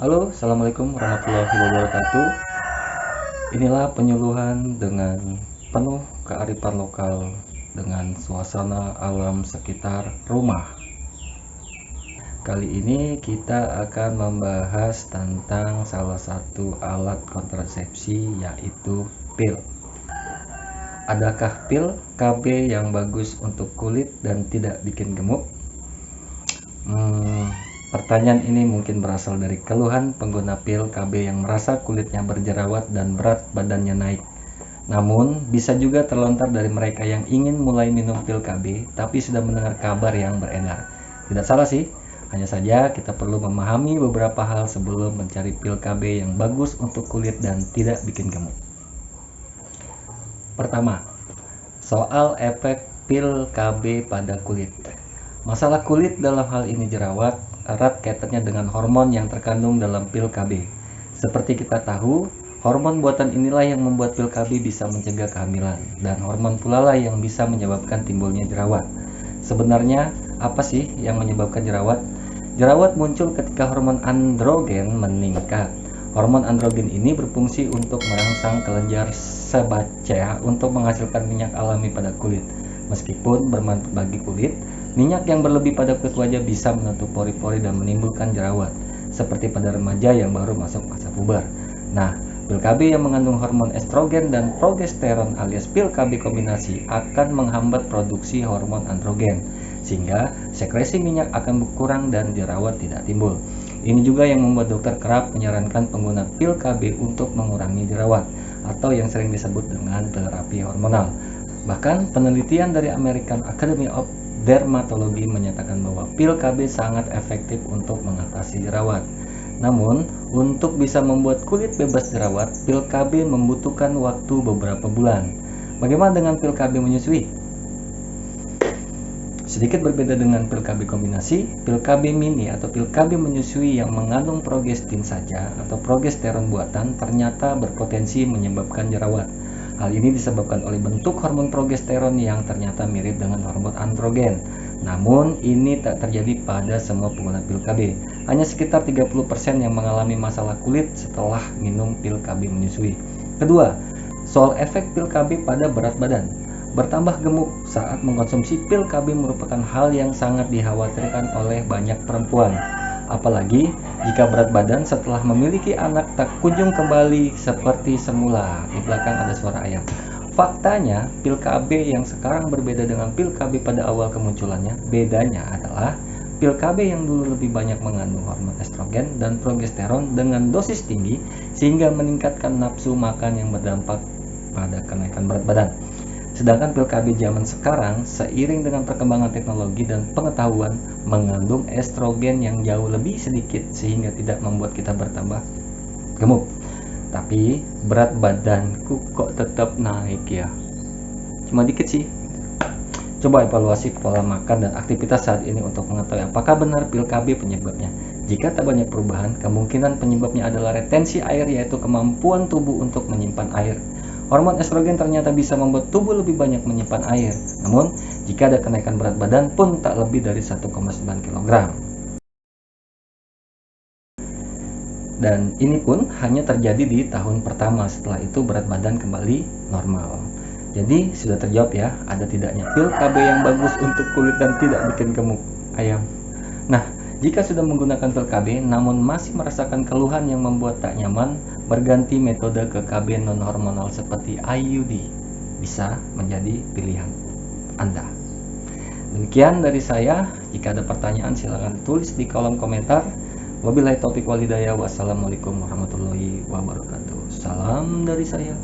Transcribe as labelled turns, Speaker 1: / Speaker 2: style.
Speaker 1: Halo, Assalamualaikum warahmatullahi wabarakatuh. Inilah penyuluhan dengan penuh kearifan lokal dengan suasana alam sekitar rumah. Kali ini kita akan membahas tentang salah satu alat kontrasepsi yaitu pil. Adakah pil KB yang bagus untuk kulit dan tidak bikin gemuk? Hmm, Pertanyaan ini mungkin berasal dari keluhan pengguna pil KB yang merasa kulitnya berjerawat dan berat badannya naik. Namun, bisa juga terlontar dari mereka yang ingin mulai minum pil KB tapi sudah mendengar kabar yang beredar. Tidak salah sih, hanya saja kita perlu memahami beberapa hal sebelum mencari pil KB yang bagus untuk kulit dan tidak bikin gemuk. Pertama, soal efek pil KB pada kulit. Masalah kulit dalam hal ini jerawat erat kaitannya dengan hormon yang terkandung dalam pil KB. Seperti kita tahu, hormon buatan inilah yang membuat pil KB bisa mencegah kehamilan, dan hormon pula lah yang bisa menyebabkan timbulnya jerawat. Sebenarnya, apa sih yang menyebabkan jerawat? Jerawat muncul ketika hormon androgen meningkat. Hormon androgen ini berfungsi untuk merangsang kelenjar sebacea untuk menghasilkan minyak alami pada kulit. Meskipun bermanfaat bagi kulit, Minyak yang berlebih pada kulit wajah bisa menutup pori-pori dan menimbulkan jerawat, seperti pada remaja yang baru masuk masa puber. Nah, pil KB yang mengandung hormon estrogen dan progesteron alias pil KB kombinasi akan menghambat produksi hormon androgen, sehingga sekresi minyak akan berkurang dan jerawat tidak timbul. Ini juga yang membuat dokter kerap menyarankan pengguna pil KB untuk mengurangi jerawat, atau yang sering disebut dengan terapi hormonal. Bahkan penelitian dari American Academy of dermatologi menyatakan bahwa pil KB sangat efektif untuk mengatasi jerawat. Namun, untuk bisa membuat kulit bebas jerawat, pil KB membutuhkan waktu beberapa bulan. Bagaimana dengan pil KB menyusui? Sedikit berbeda dengan pil KB kombinasi, pil KB mini atau pil KB menyusui yang mengandung progestin saja atau progesteron buatan ternyata berpotensi menyebabkan jerawat. Hal ini disebabkan oleh bentuk hormon progesteron yang ternyata mirip dengan hormon androgen. Namun, ini tak terjadi pada semua pengguna pil KB. Hanya sekitar 30% yang mengalami masalah kulit setelah minum pil KB menyusui. Kedua, soal efek pil KB pada berat badan. Bertambah gemuk saat mengkonsumsi pil KB merupakan hal yang sangat dikhawatirkan oleh banyak perempuan. Apalagi jika berat badan setelah memiliki anak tak kunjung kembali seperti semula. Di belakang ada suara ayam. Faktanya, pil KB yang sekarang berbeda dengan pil KB pada awal kemunculannya. Bedanya adalah pil KB yang dulu lebih banyak mengandung hormon estrogen dan progesteron dengan dosis tinggi sehingga meningkatkan nafsu makan yang berdampak pada kenaikan berat badan. Sedangkan pil KB zaman sekarang seiring dengan perkembangan teknologi dan pengetahuan mengandung estrogen yang jauh lebih sedikit sehingga tidak membuat kita bertambah gemuk. Tapi berat badanku kok tetap naik ya. Cuma dikit sih. Coba evaluasi pola makan dan aktivitas saat ini untuk mengetahui apakah benar pil KB penyebabnya. Jika tak banyak perubahan, kemungkinan penyebabnya adalah retensi air yaitu kemampuan tubuh untuk menyimpan air. Hormon estrogen ternyata bisa membuat tubuh lebih banyak menyimpan air. Namun, jika ada kenaikan berat badan pun tak lebih dari 1,9 kg. Dan ini pun hanya terjadi di tahun pertama, setelah itu berat badan kembali normal. Jadi sudah terjawab ya, ada tidaknya pil KB yang bagus untuk kulit dan tidak bikin gemuk ayam. Nah, jika sudah menggunakan pil KB namun masih merasakan keluhan yang membuat tak nyaman, berganti metode ke KB non-hormonal seperti IUD bisa menjadi pilihan Anda. Demikian dari saya. Jika ada pertanyaan silahkan tulis di kolom komentar. Wabillahi taufiq walhidayah. Wassalamualaikum warahmatullahi wabarakatuh. Salam dari saya.